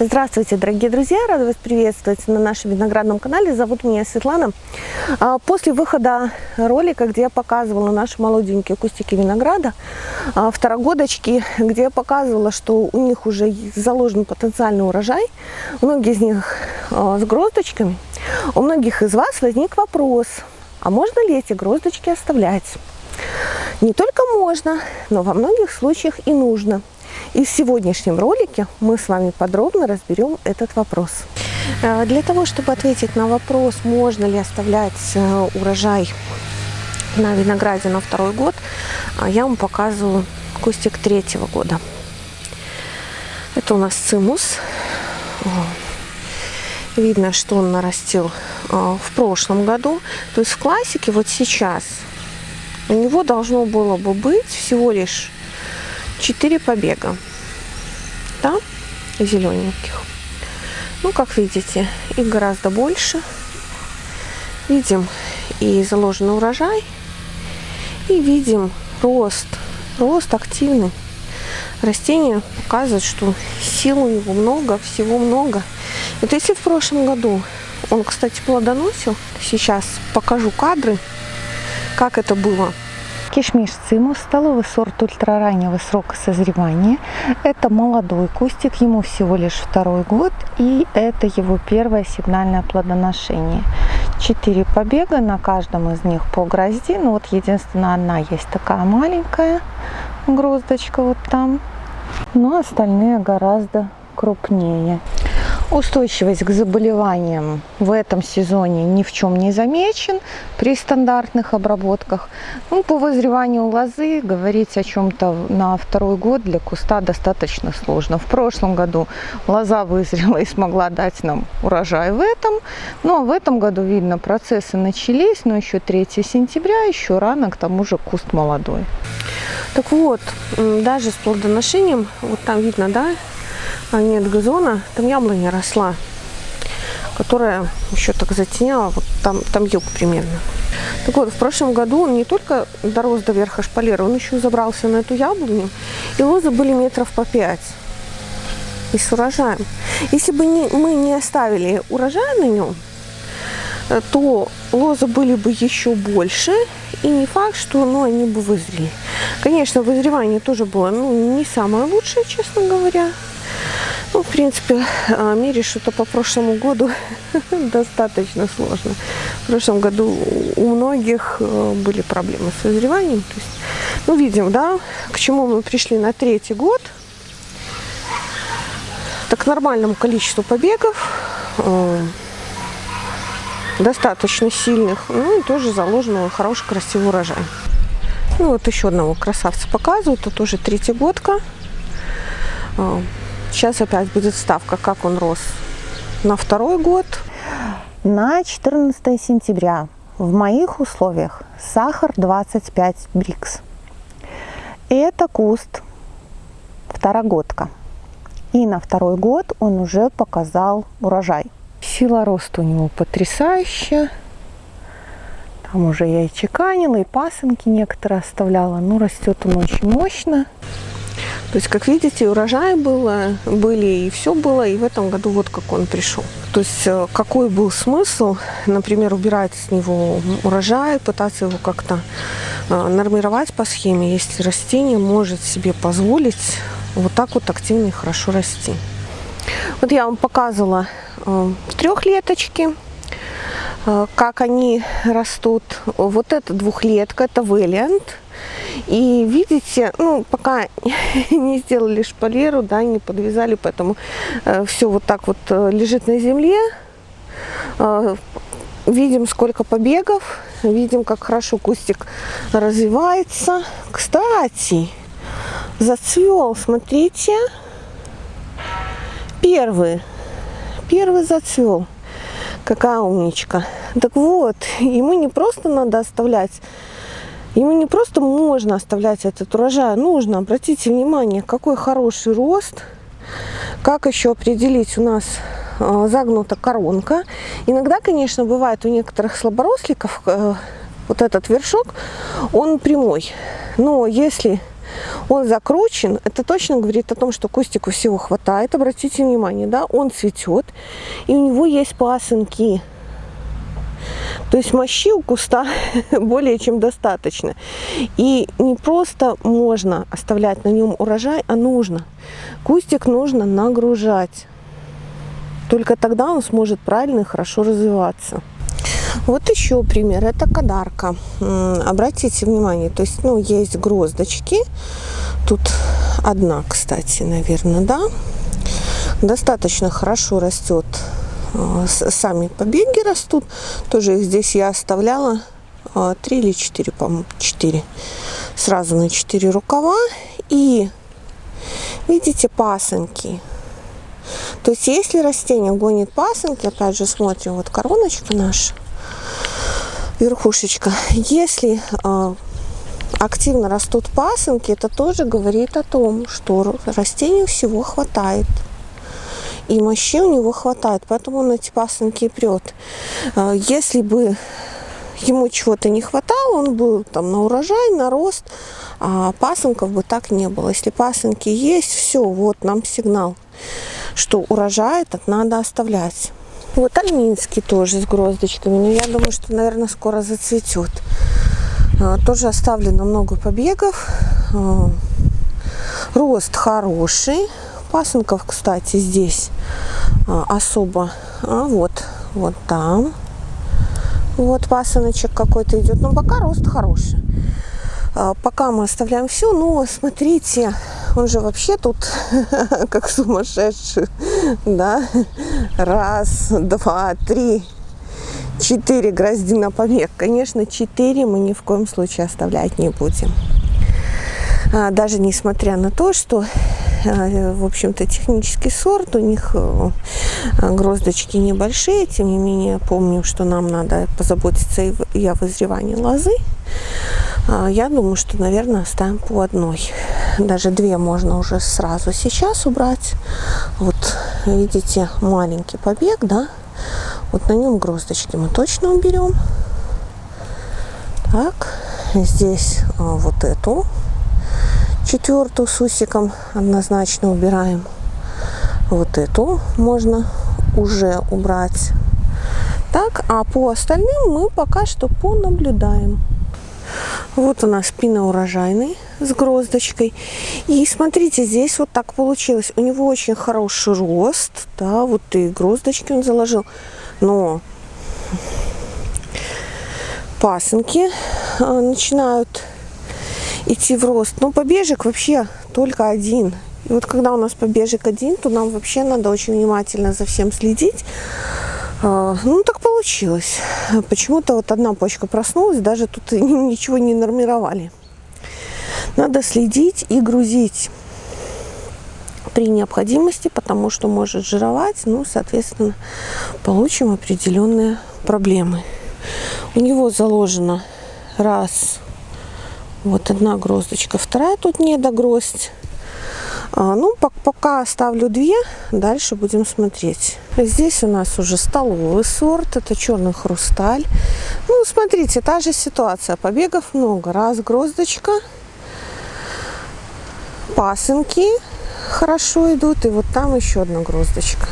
Здравствуйте, дорогие друзья! Рада вас приветствовать на нашем виноградном канале. Зовут меня Светлана. А, после выхода ролика, где я показывала наши молоденькие кустики винограда, а, второгодочки, где я показывала, что у них уже заложен потенциальный урожай, многие из них а, с гроздочками, у многих из вас возник вопрос, а можно ли эти гроздочки оставлять? Не только можно, но во многих случаях и нужно. И в сегодняшнем ролике мы с вами подробно разберем этот вопрос. Э, для того, чтобы ответить на вопрос, можно ли оставлять э, урожай на винограде на второй год, э, я вам показываю кустик третьего года. Это у нас цимус. Видно, что он нарастил в прошлом году. То есть в классике вот сейчас у него должно было бы быть всего лишь 4 побега. Да, зелененьких. Ну, как видите, их гораздо больше. Видим и заложенный урожай, и видим рост, рост активный. Растение показывает, что сил у него много, всего много. Вот если в прошлом году он, кстати, плодоносил, сейчас покажу кадры, как это было Кишмиш цимус, столовый сорт ультрараннего срока созревания. Это молодой кустик, ему всего лишь второй год, и это его первое сигнальное плодоношение. Четыре побега, на каждом из них по грозди. Ну вот единственная одна есть такая маленькая гроздочка вот там. Но остальные гораздо крупнее. Устойчивость к заболеваниям в этом сезоне ни в чем не замечен при стандартных обработках. Ну, по вызреванию лозы говорить о чем-то на второй год для куста достаточно сложно. В прошлом году лоза вызрела и смогла дать нам урожай в этом. Ну, а в этом году, видно, процессы начались, но еще 3 сентября, еще рано, к тому же куст молодой. Так вот, даже с плодоношением, вот там видно, да, а нет газона, там яблоня росла, которая еще так затеняла, вот там, там юг примерно. Так вот, в прошлом году он не только дорос до верха шпалера, он еще забрался на эту яблоню, и лозы были метров по пять. И с урожаем. Если бы не, мы не оставили урожай на нем, э, то лозы были бы еще больше, и не факт, что ну, они бы вызрели. Конечно, вызревание тоже было ну, не самое лучшее, честно говоря. Ну, в принципе, а, мерить что-то по прошлому году достаточно сложно. В прошлом году у многих э, были проблемы с созреванием. То есть, ну, видим, да, к чему мы пришли на третий год. Так, нормальному количеству побегов, э, достаточно сильных, ну, и тоже заложенного хороший красивый урожай. Ну, вот еще одного красавца показывают, это тоже третьегодка. Э, Сейчас опять будет ставка, как он рос на второй год. На 14 сентября в моих условиях сахар 25 брикс. Это куст второгодка. И на второй год он уже показал урожай. Сила роста у него потрясающая. Там уже я и чеканила, и пасынки некоторые оставляла. Ну, растет он очень мощно. То есть, как видите, урожаи было, были, и все было, и в этом году вот как он пришел. То есть, э, какой был смысл, например, убирать с него урожай, пытаться его как-то э, нормировать по схеме, если растение может себе позволить вот так вот активно и хорошо расти. Вот я вам показывала э, трехлеточки, как они растут. Вот это двухлетка, это Valiant. И видите, ну, пока не сделали шпалеру, да, не подвязали, поэтому э, все вот так вот э, лежит на земле. Э, видим, сколько побегов, видим, как хорошо кустик развивается. Кстати, зацвел, смотрите, первый, первый зацвел. Какая умничка. Так вот, ему не просто надо оставлять Ему не просто можно оставлять этот урожай, а нужно. Обратите внимание, какой хороший рост. Как еще определить у нас а, загнута коронка. Иногда, конечно, бывает у некоторых слаборосликов э, вот этот вершок, он прямой. Но если он закручен, это точно говорит о том, что кустику всего хватает. Обратите внимание, да, он цветет, и у него есть пасынки. То есть мощи у куста более чем достаточно. И не просто можно оставлять на нем урожай, а нужно. Кустик нужно нагружать. Только тогда он сможет правильно и хорошо развиваться. Вот еще пример. Это кадарка. Обратите внимание, то есть, ну, есть гроздочки. Тут одна, кстати, наверное, да. Достаточно хорошо растет. Э, сами побеги растут. Тоже их здесь я оставляла э, три или четыре, по-моему, четыре. Сразу на четыре рукава. И видите пасынки. То есть, если растение гонит пасынки, опять же смотрим, вот короночка наша, верхушечка. Если э, активно растут пасынки, это тоже говорит о том, что растению всего хватает. И мощи у него хватает, поэтому он эти пасынки прет. Э, если бы ему чего-то не хватало, он был там на урожай, на рост, а пасынков бы так не было. Если пасынки есть, все, вот нам сигнал, что урожай этот надо оставлять. Вот альминский тоже с гроздочками. Но я думаю, что, наверное, скоро зацветет. А, тоже оставлено много побегов. А, рост хороший. Пасынков, кстати, здесь а, особо. А вот, вот там. Вот пасыночек какой-то идет. Но пока рост хороший. Пока мы оставляем все. Но смотрите, он же вообще тут как сумасшедший, да, раз, два, три, четыре грозди на побег. Конечно, четыре мы ни в коем случае оставлять не будем. А, даже несмотря на то, что а, в общем-то, технический сорт, у них а, гроздочки небольшие, тем не менее, помню, что нам надо позаботиться и о вызревании лозы. Я думаю, что, наверное, оставим по одной. Даже две можно уже сразу сейчас убрать. Вот, видите, маленький побег, да? Вот на нем гроздочки мы точно уберем. Так, здесь вот эту четвертую с усиком однозначно убираем. Вот эту можно уже убрать. Так, а по остальным мы пока что понаблюдаем. Вот у нас спина урожайный с гроздочкой. И смотрите, здесь вот так получилось. У него очень хороший рост. Да, вот и гроздочки он заложил. Но пасынки а, начинают идти в рост. Но побежек вообще только один. И вот когда у нас побежек один, то нам вообще надо очень внимательно за всем следить. А, ну, так получилось. Почему-то вот одна почка проснулась, даже тут ничего не нормировали. Надо следить и грузить при необходимости, потому что может жировать, ну, соответственно, получим определенные проблемы. У него заложено раз, вот одна гроздочка, вторая тут не догроздь. А, ну, пока оставлю две, дальше будем смотреть. Здесь у нас уже столовый сорт, это черный хрусталь. Ну, смотрите, та же ситуация, побегов много. Раз гроздочка, пасынки хорошо идут, и вот там еще одна гроздочка.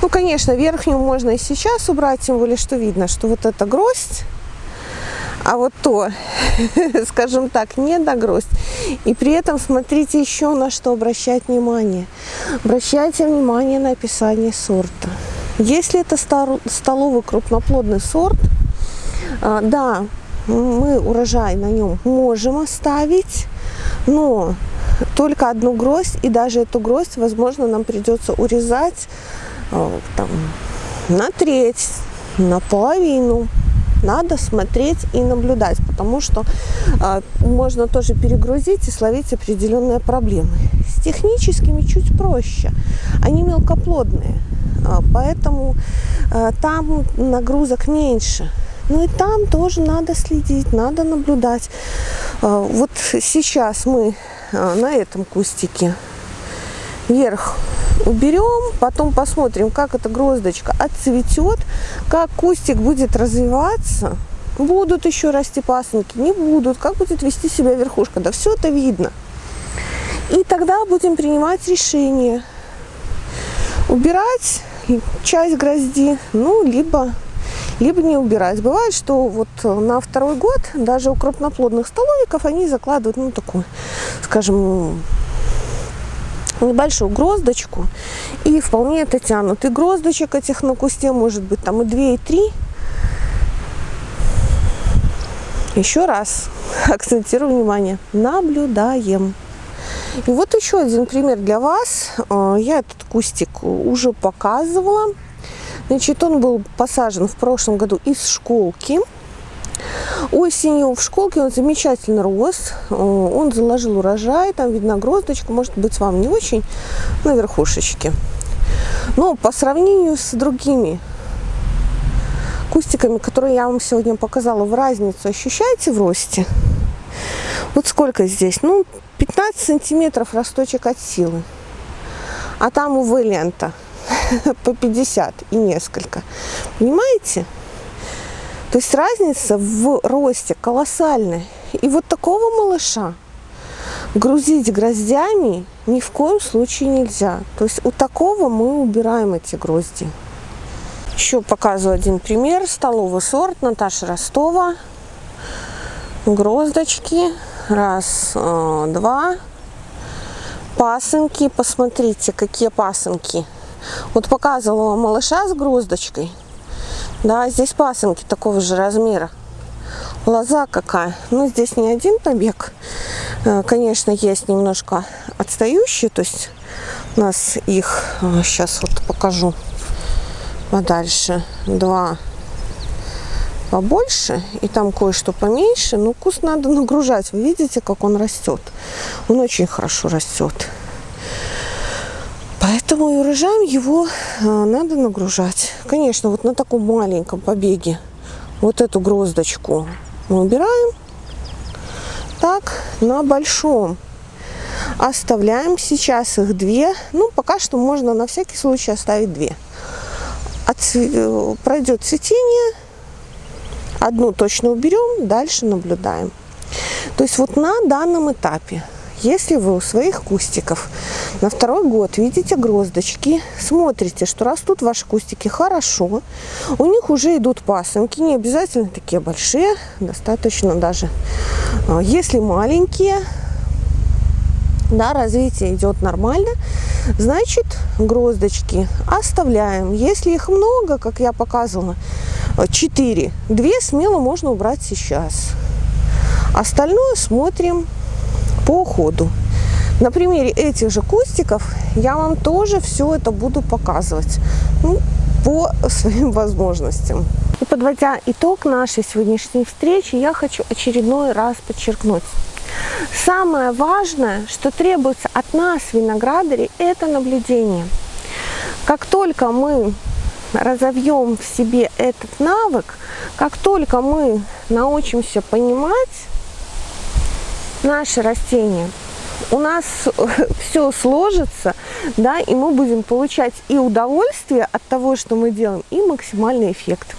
Ну, конечно, верхнюю можно и сейчас убрать, тем более, что видно, что вот эта гроздь а вот то, скажем так, не догроздь. И при этом смотрите еще на что обращать внимание. Обращайте внимание на описание сорта. Если это столовый крупноплодный сорт, а, да, мы урожай на нем можем оставить, но только одну гроздь, и даже эту гроздь, возможно, нам придется урезать а, там, на треть, на половину надо смотреть и наблюдать, потому что э, можно тоже перегрузить и словить определенные проблемы. С техническими чуть проще, они мелкоплодные, э, поэтому э, там нагрузок меньше. Ну и там тоже надо следить, надо наблюдать. Вот сейчас мы на этом кустике вверх уберем, потом посмотрим, как эта гроздочка отцветет, как кустик будет развиваться. Будут еще расти пасынки, не будут, как будет вести себя верхушка, да все это видно. И тогда будем принимать решение, убирать часть грозди, ну, либо, либо не убирать. Бывает, что вот на второй год даже у крупноплодных столовиков они закладывают, ну, такую, скажем, небольшую гроздочку и вполне это тянут. И гроздочек этих на кусте может быть там и 2, и 3. Еще раз акцентирую внимание, наблюдаем. И вот еще один пример для вас. А, я этот кустик уже показывала. Значит, он был посажен в прошлом году из школки. Осенью в школке он замечательно рос, э, он заложил урожай, там видна гроздочка, может быть вам не очень, на верхушечке. Но по сравнению с другими кустиками, которые я вам сегодня показала, в разницу ощущаете в росте? Вот сколько здесь? Ну, 15 сантиметров росточек от силы. А там, увы, лента по 50 и несколько. Понимаете? То есть разница в росте колоссальная. И вот такого малыша грузить гроздями ни в коем случае нельзя. То есть у такого мы убираем эти грозди. Еще показываю один пример. Столовый сорт Наташа Ростова. Гроздочки. Раз, э, два. Пасынки. Посмотрите, какие пасынки. Вот показывала малыша с гроздочкой. Да, здесь пасынки такого же размера. Лоза какая. Ну, здесь не один побег. Э, конечно, есть немножко отстающие. То есть у нас их, сейчас э, вот покажу подальше, два побольше и там кое-что поменьше. Но куст надо нагружать. Вы видите, как он растет? Он очень хорошо растет. Поэтому и урожаем его э, надо нагружать. Конечно, вот на таком маленьком побеге вот эту гроздочку мы убираем. Так, на большом оставляем сейчас их две. Ну, пока что можно на всякий случай оставить две. Отцве... Э, пройдет цветение, одну точно уберем, дальше наблюдаем. То есть вот на данном этапе если вы у своих кустиков на второй год видите гроздочки, смотрите, что растут ваши кустики хорошо, у них уже идут пасынки, не обязательно такие большие, достаточно даже, а, если маленькие, да, развитие идет нормально, значит гроздочки оставляем. Если их много, как я показывала, 4, 2 смело можно убрать сейчас. Остальное смотрим по ходу. На примере этих же кустиков я вам тоже все это буду показывать ну, по своим возможностям. И подводя итог нашей сегодняшней встречи, я хочу очередной раз подчеркнуть. Самое важное, что требуется от нас, виноградарей, это наблюдение. Как только мы разовьем в себе этот навык, как только мы научимся понимать, наше растение, у нас все сложится, да, и мы будем получать и удовольствие от того, что мы делаем, и максимальный эффект.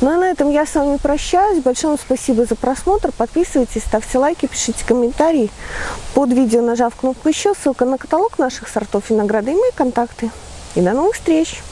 Ну а на этом я с вами прощаюсь. Большое спасибо за просмотр. Подписывайтесь, ставьте лайки, пишите комментарии. Под видео нажав кнопку еще, ссылка на каталог наших сортов винограда и мои контакты. И до новых встреч!